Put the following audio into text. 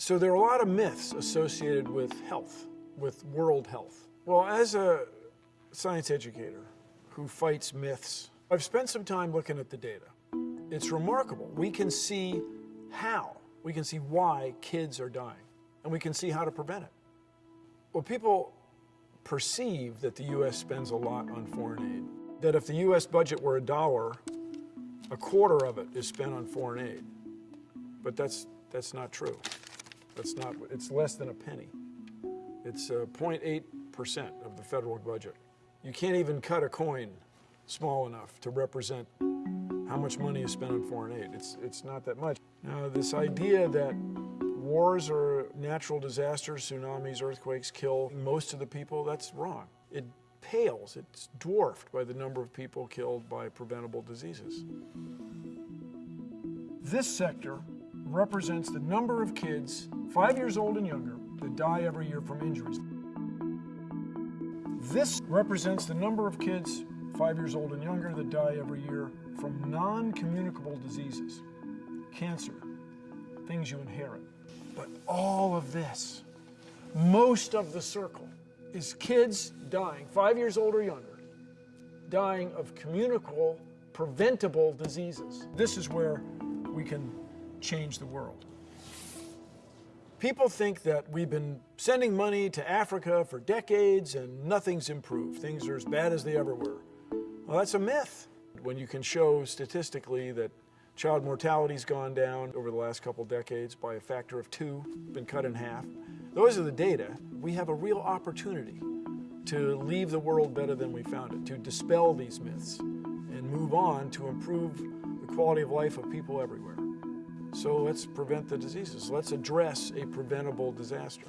So there are a lot of myths associated with health, with world health. Well, as a science educator who fights myths, I've spent some time looking at the data. It's remarkable. We can see how, we can see why kids are dying, and we can see how to prevent it. Well, people perceive that the U.S. spends a lot on foreign aid, that if the U.S. budget were a dollar, a quarter of it is spent on foreign aid. But that's, that's not true. That's not, it's less than a penny. It's uh, 0.8% of the federal budget. You can't even cut a coin small enough to represent how much money is spent on foreign aid. It's, it's not that much. Now, this idea that wars or natural disasters, tsunamis, earthquakes kill most of the people, that's wrong. It pales, it's dwarfed by the number of people killed by preventable diseases. This sector represents the number of kids five years old and younger that die every year from injuries. This represents the number of kids five years old and younger that die every year from non-communicable diseases, cancer, things you inherit. But all of this, most of the circle, is kids dying, five years old or younger, dying of communicable, preventable diseases. This is where we can change the world. People think that we've been sending money to Africa for decades and nothing's improved. Things are as bad as they ever were. Well, that's a myth. When you can show statistically that child mortality's gone down over the last couple decades by a factor of two, been cut in half. Those are the data. We have a real opportunity to leave the world better than we found it, to dispel these myths and move on to improve the quality of life of people everywhere. So let's prevent the diseases. Let's address a preventable disaster.